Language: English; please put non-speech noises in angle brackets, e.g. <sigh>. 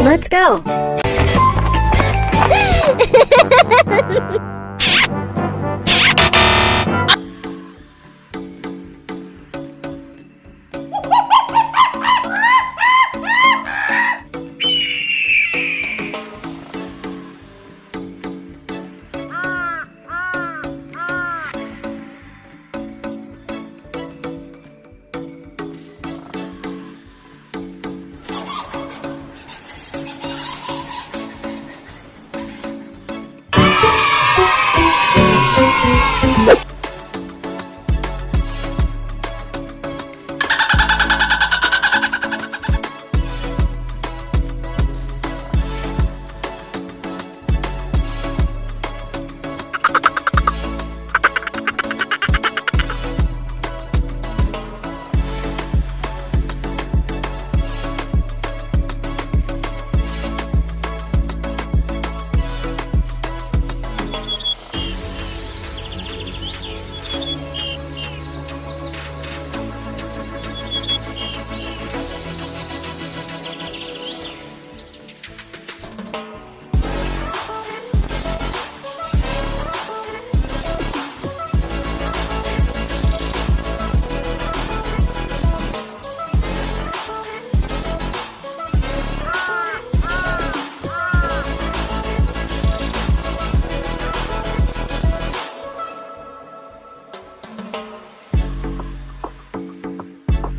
Let's go. <laughs>